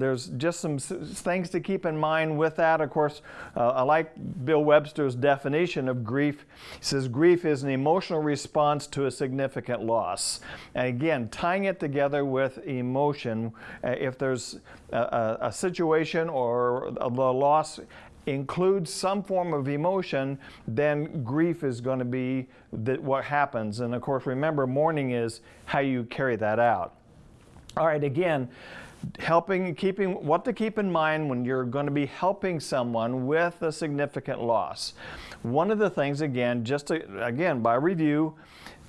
There's just some things to keep in mind with that. Of course, uh, I like Bill Webster's definition of grief. He says grief is an emotional response to a significant loss. And again, tying it together with emotion, uh, if there's a, a, situation or the loss includes some form of emotion, then grief is going to be what happens. And of course, remember, mourning is how you carry that out. All right, again, helping, keeping, what to keep in mind when you're going to be helping someone with a significant loss. One of the things, again, just to, again, by review,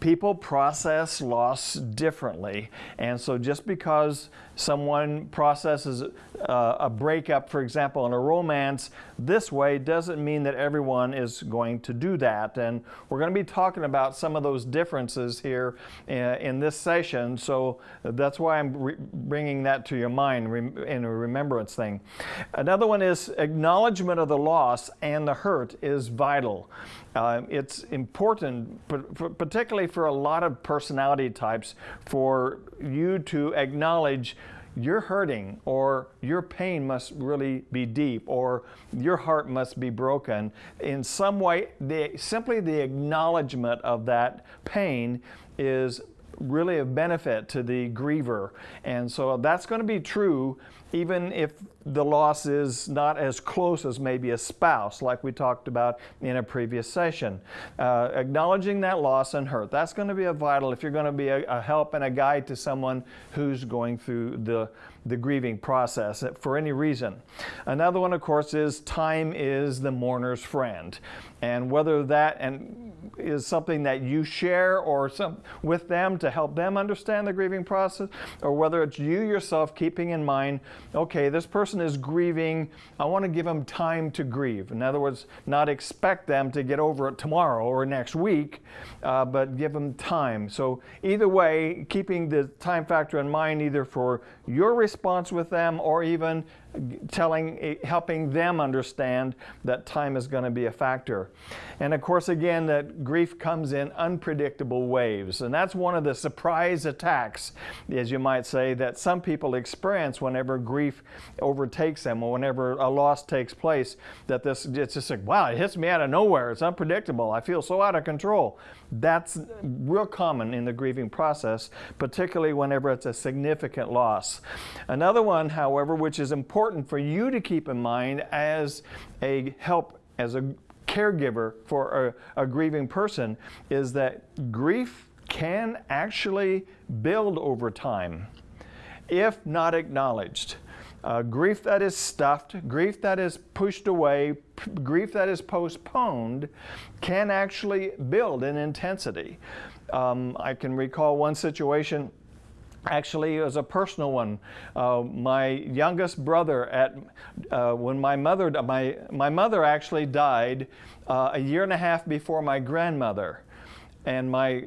people process loss differently. And so just because someone processes uh, a breakup, for example, in a romance this way doesn't mean that everyone is going to do that. And we're going to be talking about some of those differences here in, uh, in this session. So that's why I'm bringing that to your mind in a remembrance thing. Another one is acknowledgement of the loss and the hurt is vital. Uh, it's important, particularly for a lot of personality types, for you to acknowledge you're hurting or your pain must really be deep or your heart must be broken. In some way, the, simply the acknowledgement of that pain is really a benefit to the griever. And so that's going to be true even if the loss is not as close as maybe a spouse, like we talked about in a previous session. Uh, acknowledging that loss and hurt, that's going to be a vital if you're going to be a, a help and a guide to someone who's going through the, the grieving process for any reason. Another one, of course, is time is the mourner's friend. And whether that and is something that you share or some, with them to help them understand the grieving process, or whether it's you yourself keeping in mind, okay, this person is grieving, I want to give them time to grieve. In other words, not expect them to get over it tomorrow or next week, uh, but give them time. So either way, keeping the time factor in mind either for your response with them or even telling, eh, helping them understand that time is going to be a factor. And of course, again, that grief comes in unpredictable waves. And that's one of the surprise attacks, as you might say, that some people experience whenever grief overtakes them or whenever a loss takes place, that this, it's just like, wow, it hits me out of nowhere. It's unpredictable. I feel so out of control. That's real common in the grieving process, particularly whenever it's a significant loss. Another one, however, which is important for you to keep in mind as a help, as a caregiver for a, a grieving person, is that grief can actually build over time if not acknowledged. Uh, grief that is stuffed, grief that is pushed away, grief that is postponed can actually build in intensity. Um, I can recall one situation Actually, it was a personal one. Uh, my youngest brother, at uh, when my mother, my my mother actually died uh, a year and a half before my grandmother. And my,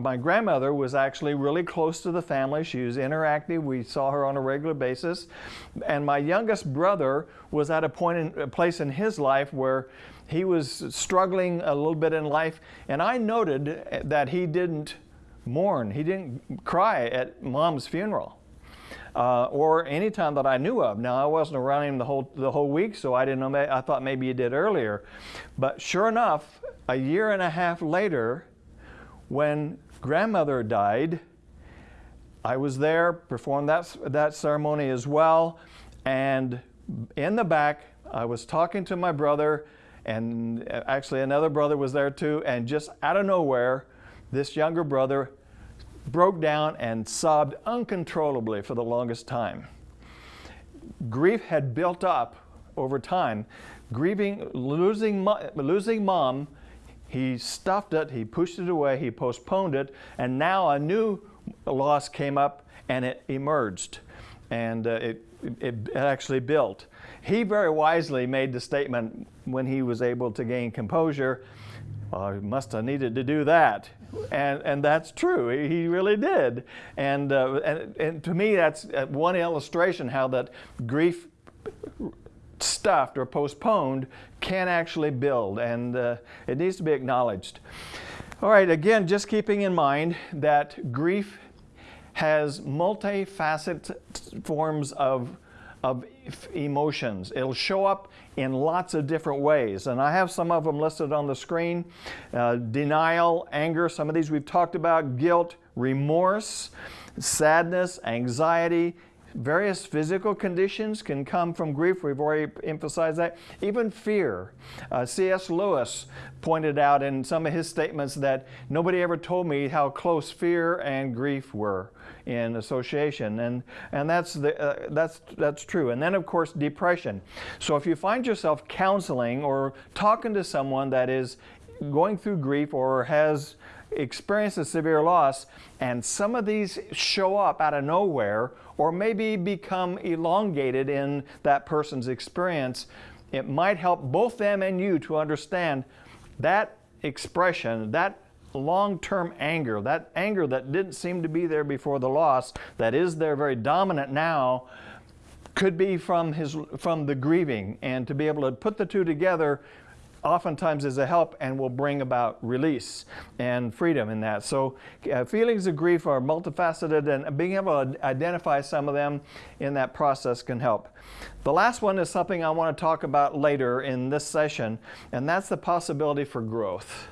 my grandmother was actually really close to the family. She was interactive. We saw her on a regular basis. And my youngest brother was at a point in a place in his life where he was struggling a little bit in life. And I noted that he didn't mourn. He didn't cry at mom's funeral. Uh, or any time that I knew of. Now I wasn't around him the whole the whole week, so I didn't know. I thought maybe he did earlier, but sure enough, a year and a half later, when grandmother died, I was there, performed that, that ceremony as well, and in the back, I was talking to my brother, and actually another brother was there too, and just out of nowhere, this younger brother broke down and sobbed uncontrollably for the longest time. Grief had built up over time. Grieving, losing, losing mom he stuffed it, he pushed it away, he postponed it, and now a new loss came up and it emerged and uh, it, it, it, actually built. He very wisely made the statement when he was able to gain composure, he must have needed to do that. And, and that's true, he really did. And, uh, and, and to me, that's uh, one illustration how that grief stuffed or postponed can actually build and uh, it needs to be acknowledged. All right, again, just keeping in mind that grief has multifaceted forms of of emotions. It'll show up in lots of different ways, and I have some of them listed on the screen. Uh, denial, anger, some of these we've talked about, guilt, remorse, sadness, anxiety, Various physical conditions can come from grief. We've already emphasized that. Even fear. Uh, C.S. Lewis pointed out in some of his statements that nobody ever told me how close fear and grief were in association, and and that's the uh, that's that's true. And then of course depression. So if you find yourself counseling or talking to someone that is going through grief or has experienced a severe loss, and some of these show up out of nowhere or maybe become elongated in that person's experience, it might help both them and you to understand that expression, that long-term anger, that anger that didn't seem to be there before the loss, that is there very dominant now, could be from his from the grieving. And to be able to put the two together oftentimes is a help and will bring about release and freedom in that. So uh, feelings of grief are multifaceted and being able to identify some of them in that process can help. The last one is something I want to talk about later in this session and that's the possibility for growth.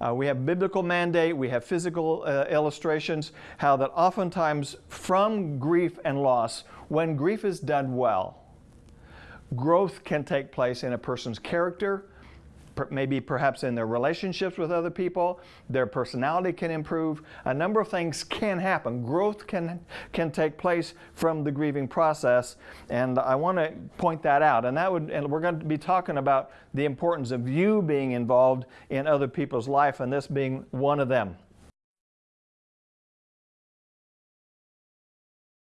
Uh, we have biblical mandate, we have physical uh, illustrations, how that oftentimes from grief and loss, when grief is done well, growth can take place in a person's character, maybe perhaps in their relationships with other people, their personality can improve. A number of things can happen. Growth can, can take place from the grieving process, and I want to point that out. And that would, and we're going to be talking about the importance of you being involved in other people's life, and this being one of them.